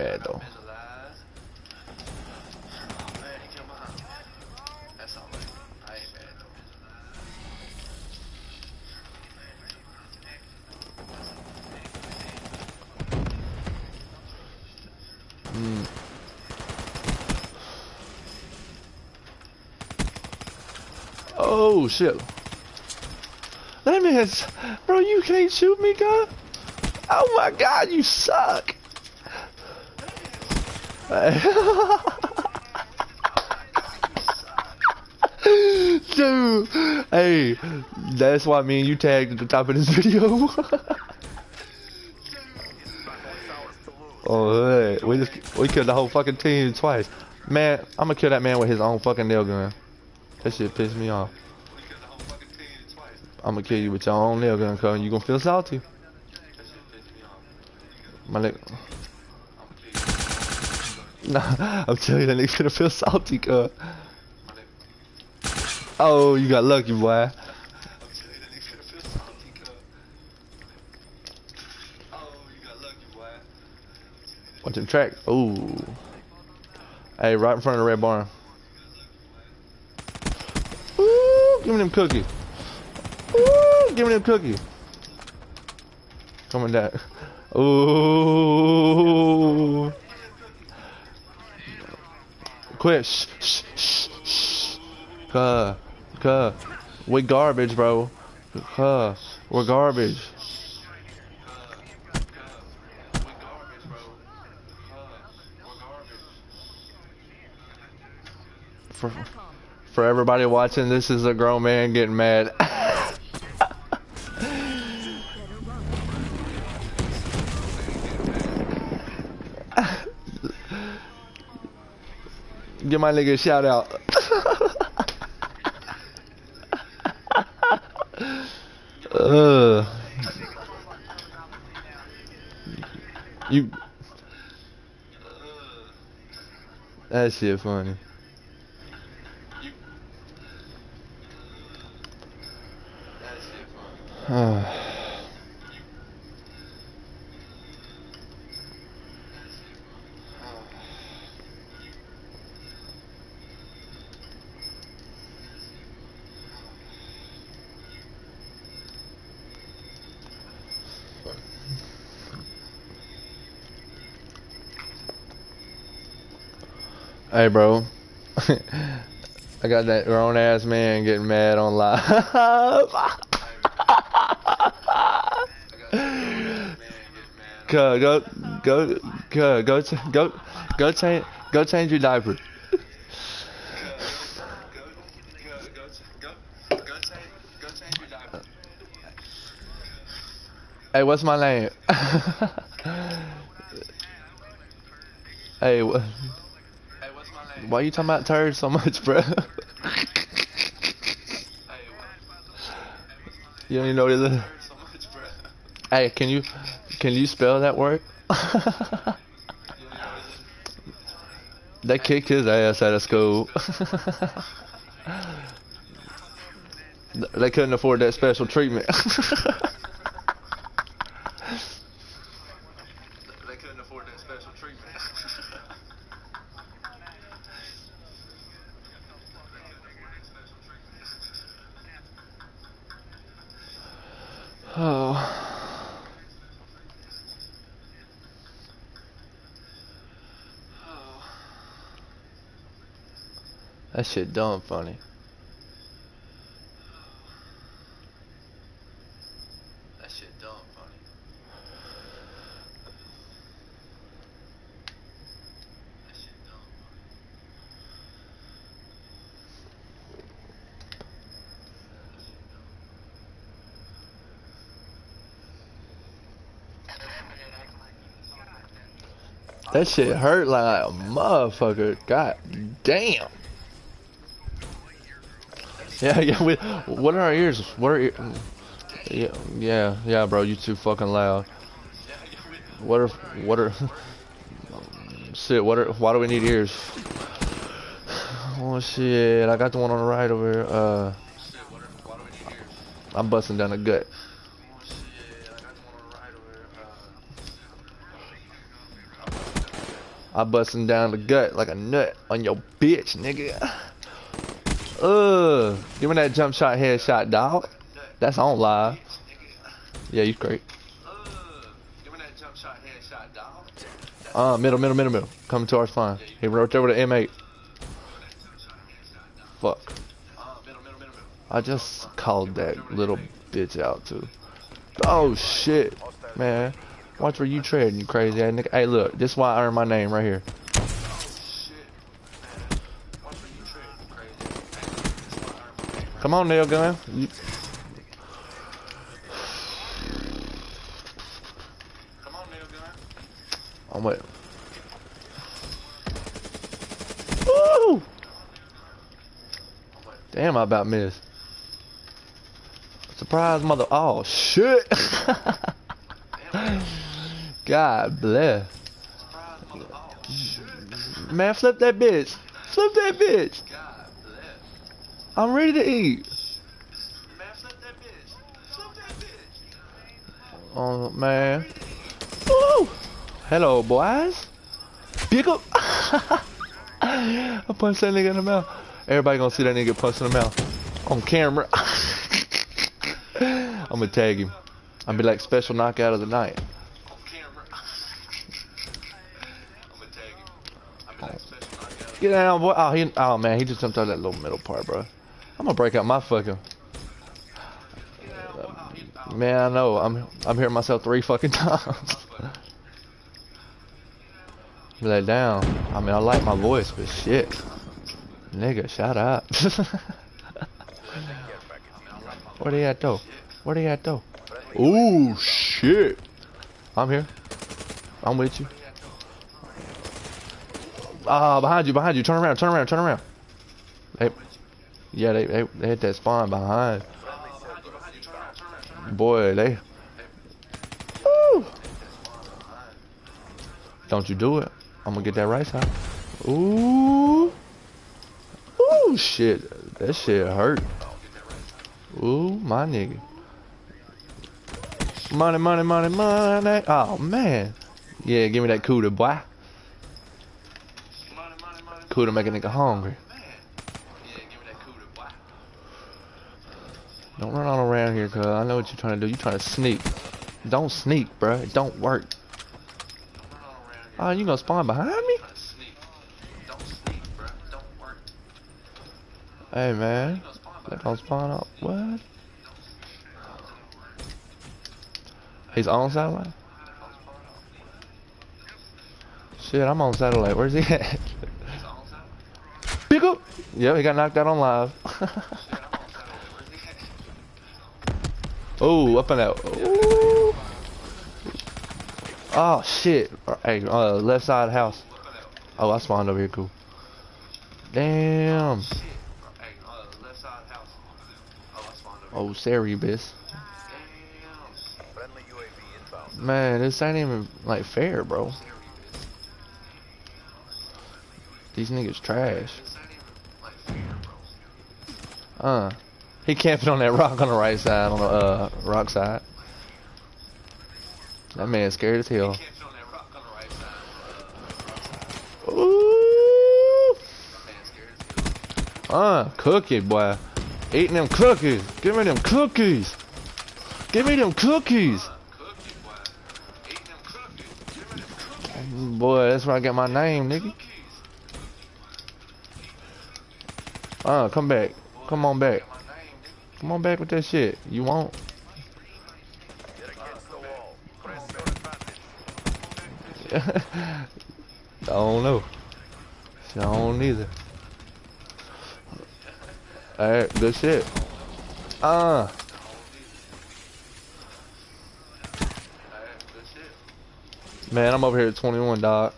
bad though. Mm. Oh shit. That man's bro, you can't shoot me, guy. Oh my god, you suck. Dude, hey, that's why me and you tagged at the top of this video. oh, hey, we just we killed the whole fucking team twice. Man, I'm gonna kill that man with his own fucking nail gun. That shit pissed me off. I'm gonna kill you with your own nail gun, cuz you gonna feel salty. My leg. Nah, I'm telling you, that nigga oh, gonna feel salty, cuz. Oh, you got lucky, boy. Watch him track. Ooh. Hey, right in front of the red barn. Ooh, give me them cookies. Ooh, give me them cookies. Coming back. Ooh. Quit. Shh, shh, shh, shh. Cuh. Cuh. We garbage, bro. Cuh. We're garbage. For, for everybody watching, this is a grown man getting mad. Give my nigga a shout out. uh, you. That shit funny. Hey, bro. I got that grown ass man getting mad on live. go, go, go, go, go, go, go change, go change your diaper. Hey, what's my name? hey, what? Why are you talking about turds so much, bro? you don't even know what it is. Hey, can you can you spell that word? they kicked his ass out of school. they couldn't afford that special treatment. Oh. That shit dumb funny. That shit dumb funny. That shit dumb funny. That shit hurt like a motherfucker. God damn. Yeah, yeah. We, what are our ears? What are? Yeah, yeah, yeah, bro. You too fucking loud. What are? What are? Shit. What are? Why do we need ears? Oh shit! I got the one on the right over here. Uh, I'm busting down the gut. I'm busting down the gut like a nut on your bitch, nigga. Ugh. Give me that jump shot headshot, dog. That's on live. Yeah, you great. Uh, give me that jump shot headshot dog. Middle, middle, middle, middle. Coming to our spine. He right over to an M8. Fuck. I just called that little bitch out too. Oh shit, man. Watch where you tread, you crazy ass nigga. Hey, look, this is why I earned my name right here. Come on, nail gun. You... I'm wait. Woo! Damn, I about missed. Surprise, mother. Oh, shit. God bless. Man, flip that bitch. Flip that bitch. I'm ready to eat. Oh, man. Woo! Hello, boys. Pick up. I punched that nigga in the mouth. Everybody gonna see that nigga punch in the mouth. On camera. I'm gonna tag him. I'm be like special knockout of the night. Get down, boy. Oh, he, oh man, he just jumped out that little middle part, bro. I'm gonna break out my fucking. Man, I know. I'm I'm hearing myself three fucking times. Lay down. I mean, I like my voice, but shit. Nigga, shut up. Where they at, though? Where they at, though? Ooh, shit. I'm here. I'm with you. Ah, uh, behind you, behind you. Turn around, turn around, turn around. Yeah, they, they, they hit that spawn behind. Boy, they... Woo! Don't you do it. I'm gonna get that right side. Ooh. Ooh, shit. That shit hurt. Ooh, my nigga. Money, money, money, money. Oh, man. Yeah, give me that cooter, boy. Cooter make a nigga hungry. Don't run all around here, cuz I know what you're trying to do. You're trying to sneak. Don't sneak, bruh. It don't work. Oh, you gonna spawn behind me? Hey man, that don't spawn up. What? He's on satellite? Shit, I'm on satellite. Where's he at? Pick up! Yep, he got knocked out on live. oh, up and out. Ooh. Oh shit! Hey, uh, left side of the house. Oh, I spawned over here. Cool. Damn. Oh, Cerberus. Man, this ain't even like fair, bro. These niggas trash. Uh, he camping on that rock on the right side, on the uh, rock side. That man scared as hell. Ooh. Uh, cookie boy. Eating them cookies. Give me them cookies. Give me them cookies. Boy, that's where I got my name, nigga. Uh, come back. Come on back. Come on back with that shit. You won't. I don't know. I don't either. Alright, good shit. Uh. Man, I'm over here at 21, dog.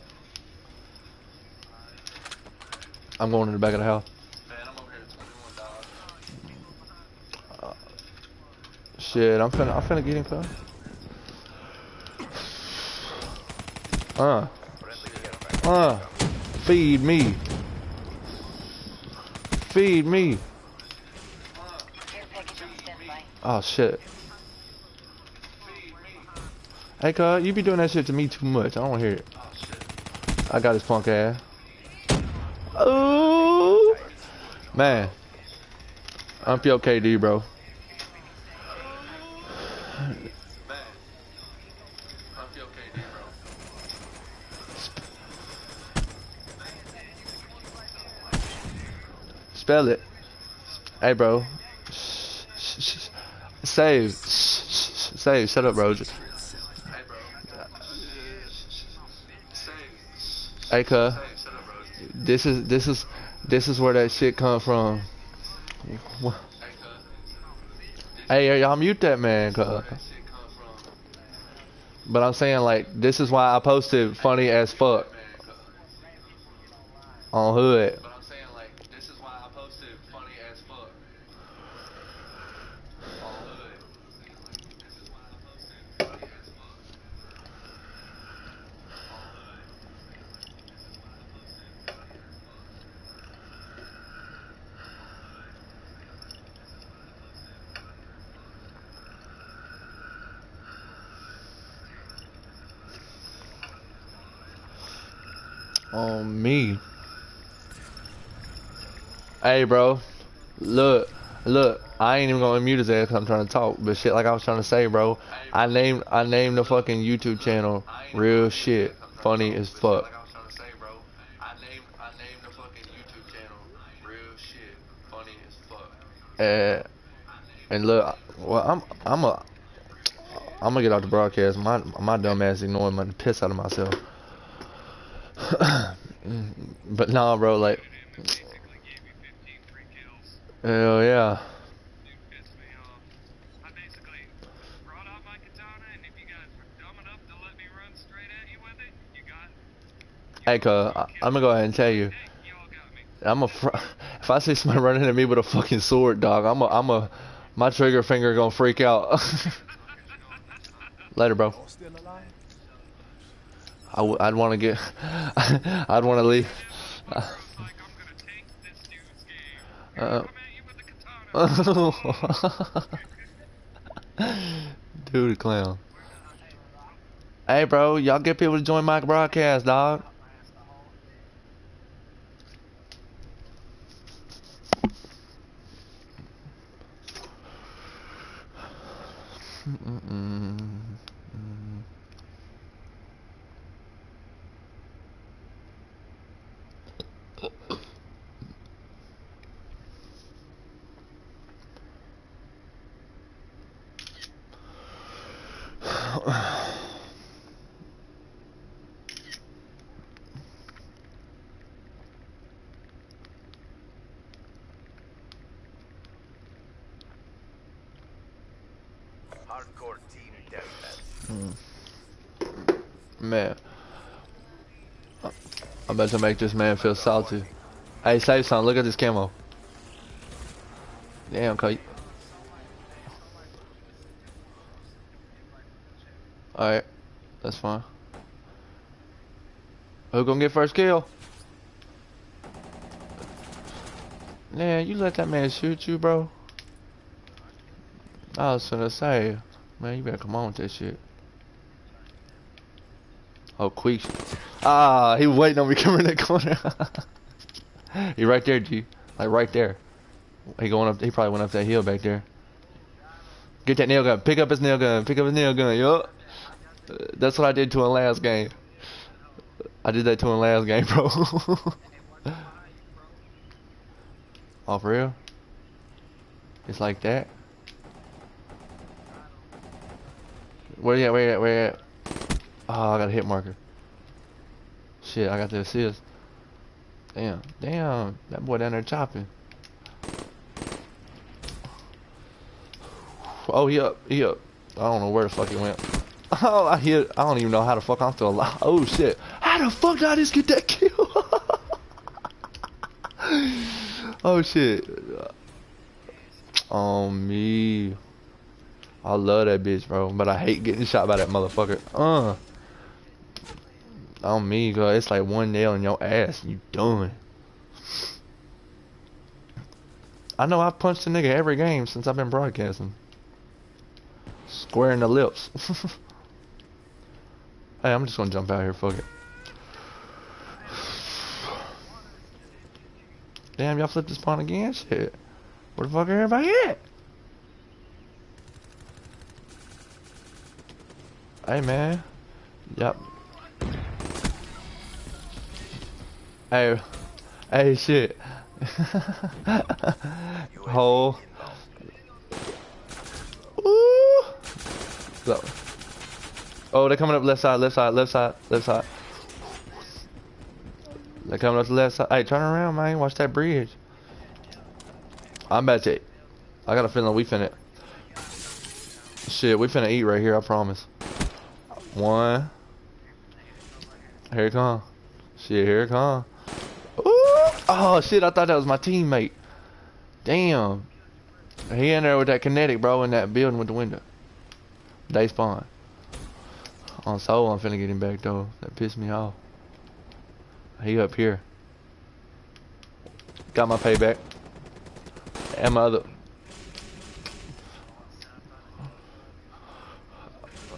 I'm going in the back of the house. Shit, I'm finna, I'm finna get him, cuz. Uh. Uh. Feed me. Feed me. Oh shit. Hey cuz, you be doing that shit to me too much. I don't hear it. I got his punk ass. Oh man. I'm POKD, bro. Spell it. Hey, bro. Save. Save. Shut up, bro. Hey, cuz. This is this is this is where that shit come from. Hey, y'all mute that man, cuz. But I'm saying like this is why I posted funny as fuck on Hood. On me. Hey, bro. Look, look. I ain't even gonna mute his ass because I'm trying to talk. But shit, like I was trying to say, bro. I named, I named the fucking YouTube channel real shit. Funny as fuck. Uh, and look, well, I'm, I'm a, I'm gonna get off the broadcast. My, my dumb ass ignoring my piss out of myself. but nah, bro, like, hell yeah. Hey, cuz, I'm gonna go ahead and tell you. I'm a. If I see somebody running at me with a fucking sword, dog, I'm a. I'm a. My trigger finger gonna freak out. Later, bro. I w I'd want to get, I'd want to leave. Uh, Dude, clown. Hey, bro, y'all get people to join my broadcast, dog. Mm -mm. Hmm. Man. I'm about to make this man feel salty. Hey, save son, look at this camo. Damn, Kite. Alright, that's fine. Who gonna get first kill? Man, you let that man shoot you, bro. I was gonna say, man, you better come on with that shit. Oh, quick. Ah, he was waiting on me coming in that corner. he right there, G. Like right there. He going up. He probably went up that hill back there. Get that nail gun. Pick up his nail gun. Pick up his nail gun. Yup. That's what I did to him last game. I did that to him last game, bro. oh, for real? It's like that? Where you at? Where you at? Where you at? Oh, I got a hit marker. Shit, I got the assist. Damn, damn, that boy down there chopping. Oh, he up, he up. I don't know where the fuck he went. Oh, I hit. I don't even know how the fuck I'm still alive. Oh shit, how the fuck did I just get that kill? oh shit. Uh, on me. I love that bitch, bro. But I hate getting shot by that motherfucker. Uh. On me, girl. It's like one nail in your ass and you done. I know I've punched a nigga every game since I've been broadcasting. Squaring the lips. hey, I'm just gonna jump out here. Fuck it. Damn, y'all flipped the spawn again? Shit. Where the fuck are everybody at? Hey, man. Yep. Hey. Hey, shit. Hole. Ooh. Oh, they're coming up left side, left side, left side, left side. They're coming up the left side. Hey, turn around, man. Watch that bridge. I'm about to. I got a feeling we finna. Shit, we finna eat right here. I promise. One. Here it come. Shit, here it come. Ooh! Oh shit! I thought that was my teammate. Damn. He in there with that kinetic, bro, in that building with the window. They spawn. On soul, I'm finna get him back though. That pissed me off. He up here. Got my payback. And my other.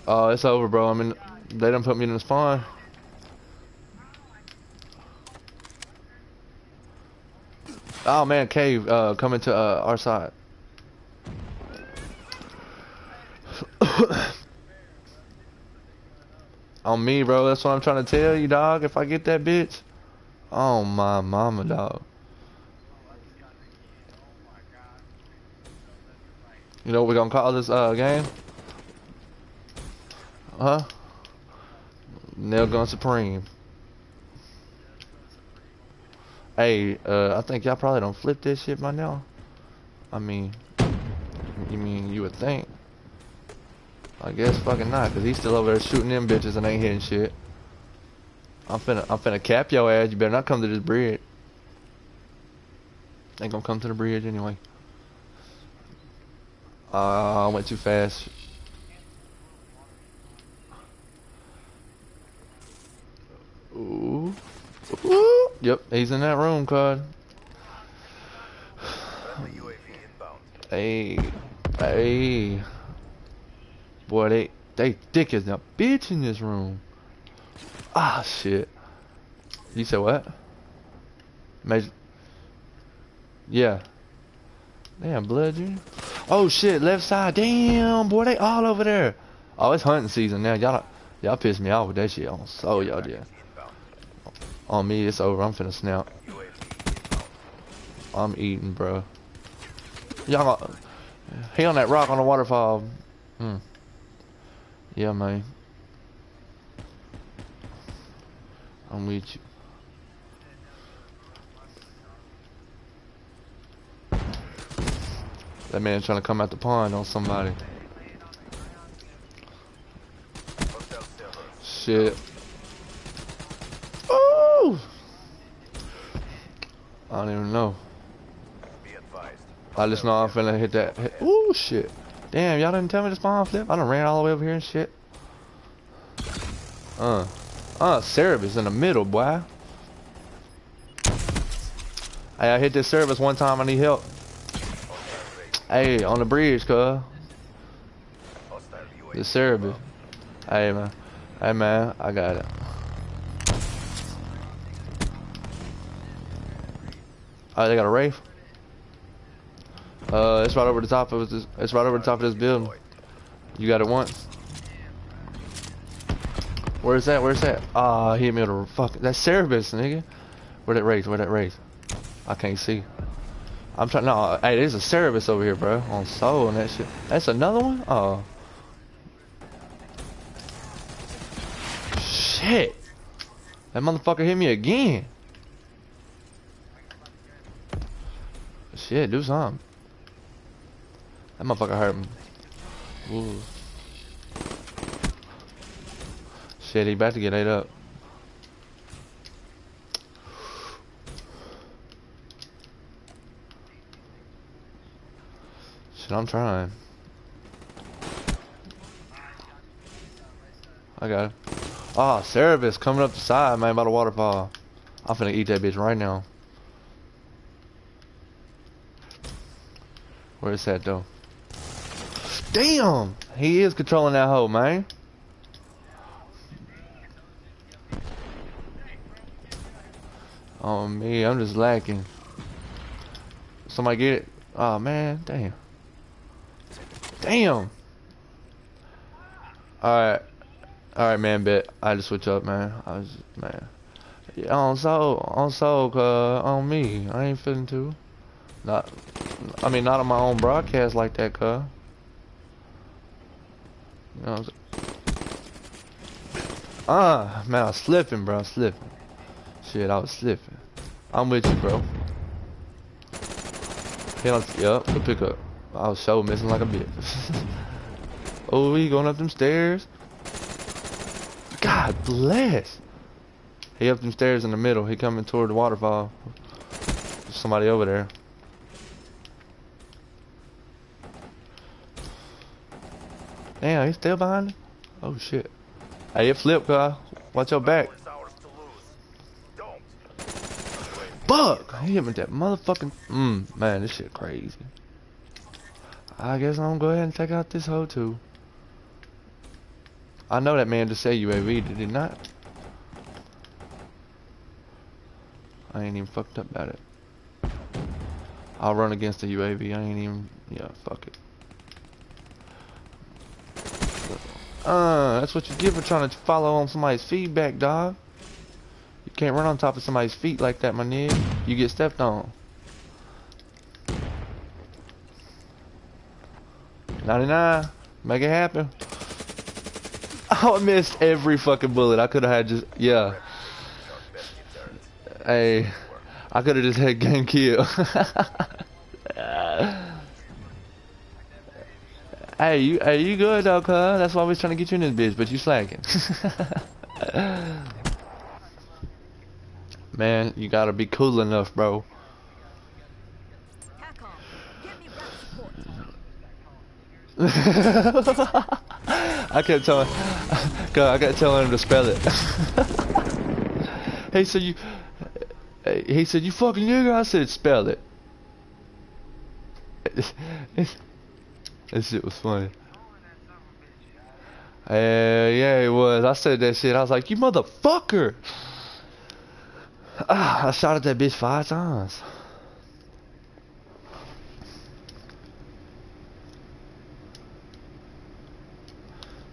Oh, it's over, bro. I mean, they done put me in the spawn. Oh man, cave uh, coming to uh, our side. On me, bro. That's what I'm trying to tell you, dog. If I get that bitch, oh my mama, dog. You know what we're gonna call this uh, game? Huh? Nail Gun Supreme. Hey, uh, I think y'all probably don't flip this shit by now. I mean, you mean you would think. I guess fucking not, cause he's still over there shooting them bitches and ain't hitting shit. I'm finna, I'm finna cap your ass. You better not come to this bridge. Ain't gonna come to the bridge anyway. Uh, I went too fast. Ooh. Ooh. Yep, he's in that room, Cod. Hey. Hey. Boy, they they thick as a bitch in this room. Ah, shit. You said what? Major. Yeah. Damn, blood you. Oh shit, left side. Damn, boy, they all over there. Oh, it's hunting season now. Y'all, y'all pissed me off with that shit on. So y'all did. On me, it's over. I'm finna snap. I'm eating, bro. Y'all, got- he on that rock on the waterfall. Hmm. Yeah, man. I'm with you. That man trying to come out the pond on somebody. Shit. Ooh! I don't even know. I just know I'm finna hit that. Hit. Ooh, shit. Damn, y'all didn't tell me to spawn flip. I done ran all the way over here and shit. Uh. Uh, Cerberus in the middle, boy. Hey, I hit this Cerberus one time. I need help. Hey, on the bridge, cuz. The Cerberus. Hey, man. Hey, man. I got it. Oh, they got a Wraith? Uh, it's right over the top of this. It's right over the top of this building. You got it once. Where's that? Where's that? Ah, he hit me with a fuck. That's Cerberus, nigga. Where that race? Where that race? I can't see. I'm trying. No, hey, there's a Cerberus over here, bro. On soul and that shit. That's another one. Oh. Shit. That motherfucker hit me again. Shit, do something. That motherfucker hurt me. Ooh. Shit, he about to get ate up. Shit, I'm trying. I got it. Ah, Cerberus coming up the side, man, by the waterfall. I'm finna eat that bitch right now. Where is that though? Damn! He is controlling that hoe, man. Oh me, I'm just lacking. Somebody get it. Oh man, damn. Damn. Alright. Alright man, bet. I had to switch up, man. I was man. Yeah, on so on so on me. I ain't feeling too. Not I mean not on my own broadcast like that, cuz. You know? Ah, man, I was slipping, bro. I slipping. Shit, I was slipping. I'm with you, bro. On, yep, the pickup. I was so missing like a bitch. oh, he going up them stairs. God bless. He up them stairs in the middle. He coming toward the waterfall. There's somebody over there. Damn, he's still behind? Oh shit. Hey, it flipped, guy. Watch your back. Fuck! He hit me with that motherfucking. Mmm, man, this shit crazy. I guess I'm gonna go ahead and check out this hoe too. I know that man just said UAV, did he not? I ain't even fucked up about it. I'll run against the UAV, I ain't even. Yeah, fuck it. Uh, that's what you get for trying to follow on somebody's feedback, dog. You can't run on top of somebody's feet like that, my nigga. You get stepped on. 99. Make it happen. Oh, I missed every fucking bullet. I could have had just, yeah. Hey, I could have just had gang kill. hey, you, hey, you good though, cuz? That's why we was trying to get you in this bitch, but you slacking. Man, you gotta be cool enough, bro. I kept telling, God, I kept telling him to spell it. he said you, he said you fucking nigga. I said spell it. This shit was funny. Uh, yeah, it was. I said that shit. I was like, you motherfucker. Ah, I shot at that bitch five times.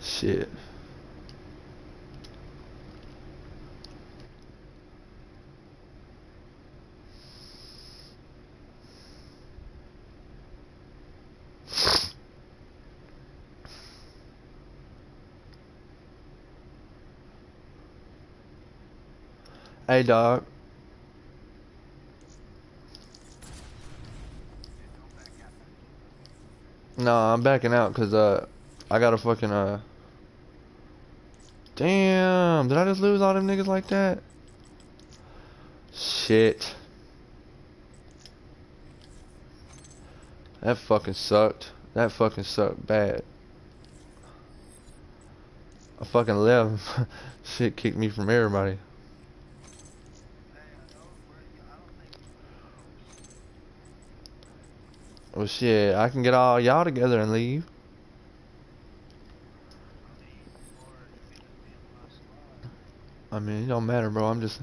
Shit. Hey, dog. No, I'm backing out because uh, I got a fucking uh. Damn! Did I just lose all them niggas like that? Shit. That fucking sucked. That fucking sucked bad. I fucking left. Shit kicked me from everybody. Well, shit, I can get all y'all together and leave. I mean, it don't matter, bro. I'm just.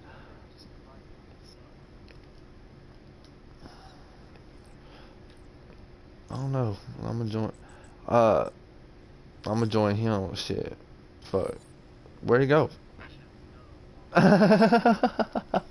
I don't know. I'm gonna join. Uh, I'm gonna join him. Shit. Fuck. Where'd he go?